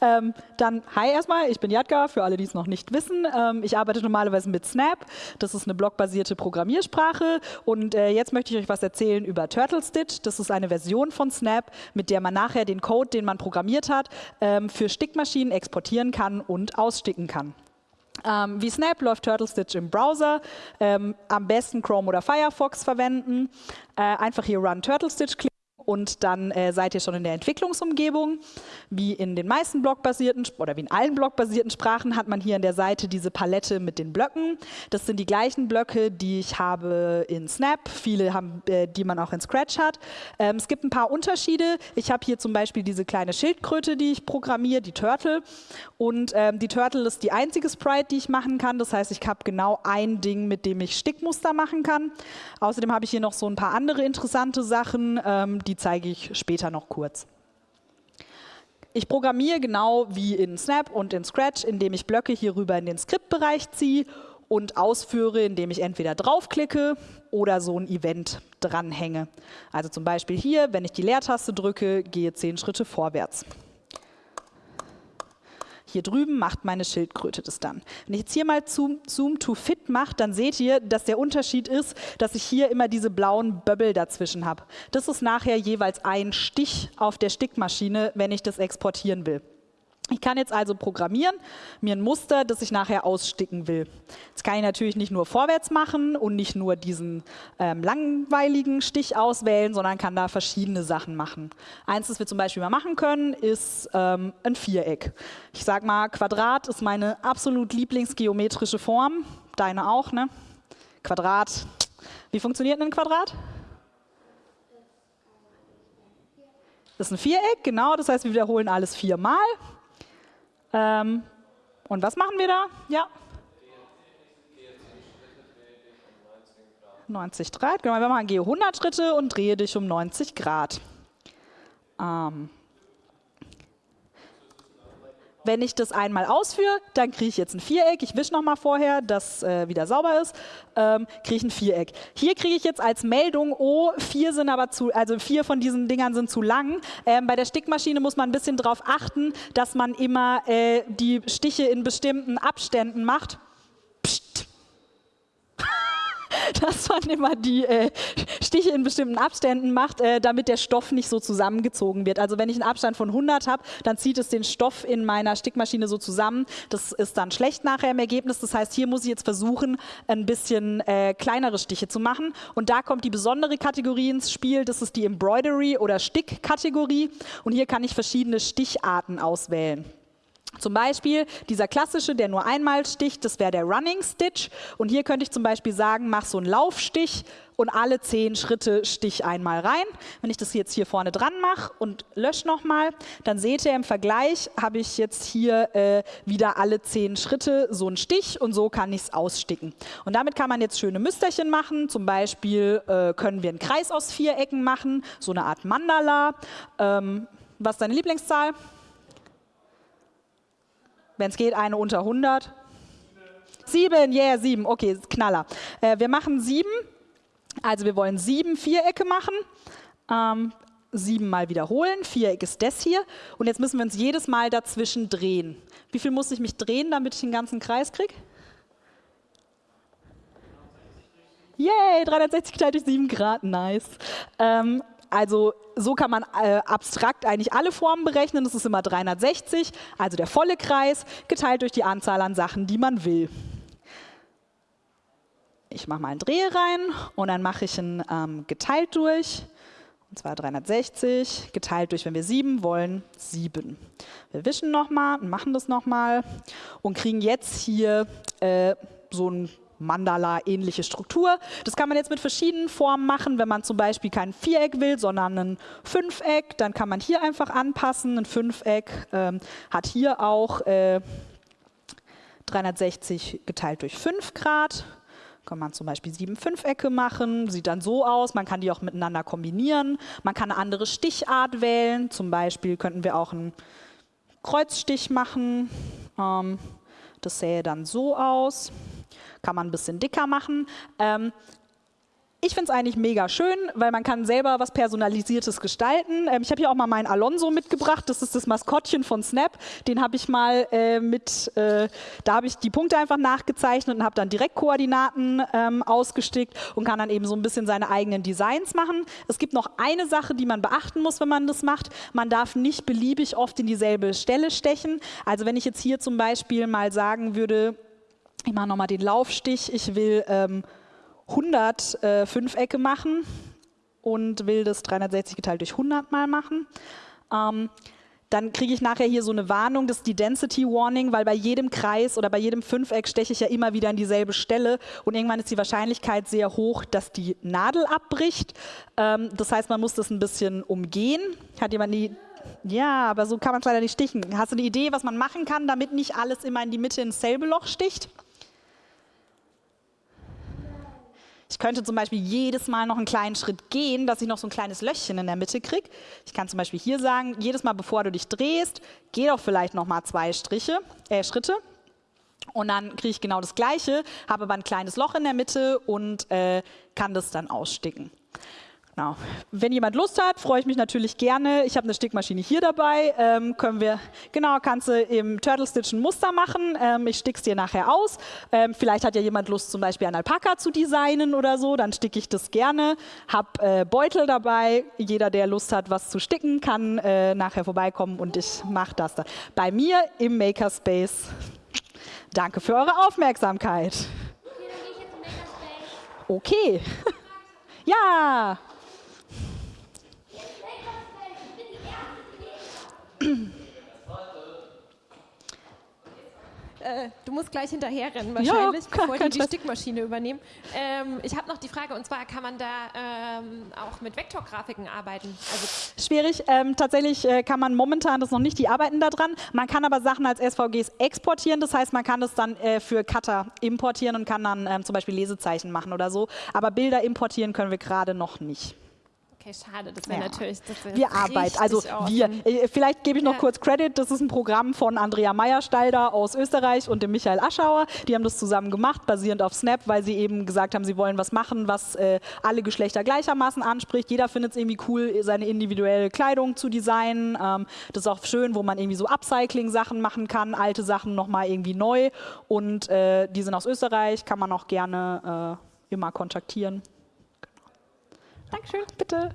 Ähm, dann, hi erstmal, ich bin Jadka, für alle, die es noch nicht wissen. Ähm, ich arbeite normalerweise mit Snap. Das ist eine blockbasierte Programmiersprache. Und äh, jetzt möchte ich euch was erzählen über Turtle Stitch. Das ist eine Version von Snap, mit der man nachher den Code, den man programmiert hat, ähm, für Stickmaschinen exportieren kann und aussticken kann. Ähm, wie Snap läuft Turtle Stitch im Browser. Ähm, am besten Chrome oder Firefox verwenden. Äh, einfach hier Run Turtle Stitch klicken und dann äh, seid ihr schon in der Entwicklungsumgebung. Wie in den meisten blockbasierten oder wie in allen blockbasierten Sprachen hat man hier an der Seite diese Palette mit den Blöcken. Das sind die gleichen Blöcke, die ich habe in Snap, viele haben, äh, die man auch in Scratch hat. Ähm, es gibt ein paar Unterschiede. Ich habe hier zum Beispiel diese kleine Schildkröte, die ich programmiere, die Turtle. Und ähm, die Turtle ist die einzige Sprite, die ich machen kann. Das heißt, ich habe genau ein Ding, mit dem ich Stickmuster machen kann. Außerdem habe ich hier noch so ein paar andere interessante Sachen, ähm, die zeige ich später noch kurz. Ich programmiere genau wie in Snap und in Scratch, indem ich Blöcke hier rüber in den Skriptbereich ziehe und ausführe, indem ich entweder draufklicke oder so ein Event dranhänge. Also zum Beispiel hier, wenn ich die Leertaste drücke, gehe zehn Schritte vorwärts. Hier drüben macht meine Schildkröte das dann. Wenn ich jetzt hier mal Zoom, Zoom to Fit mache, dann seht ihr, dass der Unterschied ist, dass ich hier immer diese blauen Böbbel dazwischen habe. Das ist nachher jeweils ein Stich auf der Stickmaschine, wenn ich das exportieren will. Ich kann jetzt also programmieren, mir ein Muster, das ich nachher aussticken will. Das kann ich natürlich nicht nur vorwärts machen und nicht nur diesen ähm, langweiligen Stich auswählen, sondern kann da verschiedene Sachen machen. Eins, das wir zum Beispiel mal machen können, ist ähm, ein Viereck. Ich sage mal, Quadrat ist meine absolut lieblingsgeometrische Form. Deine auch, ne? Quadrat. Wie funktioniert ein Quadrat? Das ist ein Viereck, genau. Das heißt, wir wiederholen alles viermal. Ähm, und was machen wir da? Ja. 90 Grad. Genau, wir machen gehe 100 Schritte und drehe dich um 90 Grad. Ähm, wenn ich das einmal ausführe, dann kriege ich jetzt ein Viereck. Ich wische nochmal vorher, dass äh, wieder sauber ist. Ähm, kriege ich ein Viereck. Hier kriege ich jetzt als Meldung, oh, vier sind aber zu, also vier von diesen Dingern sind zu lang. Ähm, bei der Stickmaschine muss man ein bisschen darauf achten, dass man immer äh, die Stiche in bestimmten Abständen macht. dass man immer die äh, Stiche in bestimmten Abständen macht, äh, damit der Stoff nicht so zusammengezogen wird. Also wenn ich einen Abstand von 100 habe, dann zieht es den Stoff in meiner Stickmaschine so zusammen. Das ist dann schlecht nachher im Ergebnis. Das heißt, hier muss ich jetzt versuchen, ein bisschen äh, kleinere Stiche zu machen. Und da kommt die besondere Kategorie ins Spiel. Das ist die Embroidery- oder Stick-Kategorie. Und hier kann ich verschiedene Sticharten auswählen. Zum Beispiel dieser klassische, der nur einmal sticht, das wäre der Running Stitch. Und hier könnte ich zum Beispiel sagen, mach so einen Laufstich und alle zehn Schritte stich einmal rein. Wenn ich das jetzt hier vorne dran mache und lösche nochmal, dann seht ihr im Vergleich, habe ich jetzt hier äh, wieder alle zehn Schritte so einen Stich und so kann ich es aussticken. Und damit kann man jetzt schöne Müsterchen machen. Zum Beispiel äh, können wir einen Kreis aus vier Ecken machen, so eine Art Mandala. Ähm, was ist deine Lieblingszahl? Wenn es geht, eine unter 100. Sieben, yeah, sieben. Okay, Knaller. Äh, wir machen sieben. Also wir wollen sieben Vierecke machen. Ähm, sieben mal wiederholen. Viereck ist das hier. Und jetzt müssen wir uns jedes Mal dazwischen drehen. Wie viel muss ich mich drehen, damit ich den ganzen Kreis kriege? Yay, 360 geteilt durch 7 Grad, nice. Ähm, also so kann man äh, abstrakt eigentlich alle Formen berechnen. Das ist immer 360, also der volle Kreis, geteilt durch die Anzahl an Sachen, die man will. Ich mache mal einen Dreh rein und dann mache ich ein ähm, geteilt durch. Und zwar 360 geteilt durch, wenn wir 7 wollen, 7. Wir wischen nochmal und machen das nochmal und kriegen jetzt hier äh, so ein Mandala-ähnliche Struktur. Das kann man jetzt mit verschiedenen Formen machen. Wenn man zum Beispiel kein Viereck will, sondern ein Fünfeck, dann kann man hier einfach anpassen. Ein Fünfeck ähm, hat hier auch äh, 360 geteilt durch 5 Grad. Kann man zum Beispiel sieben Fünfecke machen, sieht dann so aus. Man kann die auch miteinander kombinieren. Man kann eine andere Stichart wählen. Zum Beispiel könnten wir auch einen Kreuzstich machen. Ähm, das sähe dann so aus kann man ein bisschen dicker machen. Ähm, ich finde es eigentlich mega schön, weil man kann selber was Personalisiertes gestalten. Ähm, ich habe hier auch mal meinen Alonso mitgebracht. Das ist das Maskottchen von Snap. Den habe ich mal äh, mit, äh, da habe ich die Punkte einfach nachgezeichnet und habe dann direkt Koordinaten ähm, ausgestickt und kann dann eben so ein bisschen seine eigenen Designs machen. Es gibt noch eine Sache, die man beachten muss, wenn man das macht. Man darf nicht beliebig oft in dieselbe Stelle stechen. Also wenn ich jetzt hier zum Beispiel mal sagen würde, ich mache nochmal den Laufstich, ich will... Ähm, 100 äh, Fünfecke machen und will das 360 geteilt durch 100 mal machen. Ähm, dann kriege ich nachher hier so eine Warnung, das ist die Density Warning, weil bei jedem Kreis oder bei jedem Fünfeck steche ich ja immer wieder an dieselbe Stelle und irgendwann ist die Wahrscheinlichkeit sehr hoch, dass die Nadel abbricht. Ähm, das heißt, man muss das ein bisschen umgehen. Hat jemand die ja, aber so kann man es leider nicht stichen. Hast du eine Idee, was man machen kann, damit nicht alles immer in die Mitte ins selbe Loch sticht? Ich könnte zum Beispiel jedes Mal noch einen kleinen Schritt gehen, dass ich noch so ein kleines Löchchen in der Mitte kriege. Ich kann zum Beispiel hier sagen, jedes Mal bevor du dich drehst, geh doch vielleicht noch mal zwei Striche, äh, Schritte. Und dann kriege ich genau das Gleiche, habe aber ein kleines Loch in der Mitte und äh, kann das dann aussticken. Genau. Wenn jemand Lust hat, freue ich mich natürlich gerne. Ich habe eine Stickmaschine hier dabei. Ähm, können wir, genau, kannst du im Turtle Stitch ein Muster machen. Ähm, ich stick's dir nachher aus. Ähm, vielleicht hat ja jemand Lust, zum Beispiel ein Alpaka zu designen oder so. Dann sticke ich das gerne. Hab äh, Beutel dabei. Jeder, der Lust hat, was zu sticken, kann äh, nachher vorbeikommen und ich mache das dann. Bei mir im Makerspace. Danke für eure Aufmerksamkeit. Okay. ja. Äh, du musst gleich hinterher rennen wahrscheinlich, ja, bevor die die Stickmaschine übernehmen. Ähm, ich habe noch die Frage, und zwar kann man da ähm, auch mit Vektorgrafiken arbeiten? Also Schwierig. Ähm, tatsächlich äh, kann man momentan das noch nicht, die arbeiten daran. Man kann aber Sachen als SVGs exportieren, das heißt, man kann das dann äh, für Cutter importieren und kann dann ähm, zum Beispiel Lesezeichen machen oder so. Aber Bilder importieren können wir gerade noch nicht. Okay, schade, das wäre ja. natürlich. Das wär wir arbeiten, also awesome. wir. Äh, vielleicht gebe ich noch ja. kurz Credit. Das ist ein Programm von Andrea Meyerstalder aus Österreich und dem Michael Aschauer. Die haben das zusammen gemacht, basierend auf Snap, weil sie eben gesagt haben, sie wollen was machen, was äh, alle Geschlechter gleichermaßen anspricht. Jeder findet es irgendwie cool, seine individuelle Kleidung zu designen. Ähm, das ist auch schön, wo man irgendwie so Upcycling-Sachen machen kann, alte Sachen nochmal irgendwie neu. Und äh, die sind aus Österreich, kann man auch gerne äh, immer kontaktieren. Dankeschön, bitte.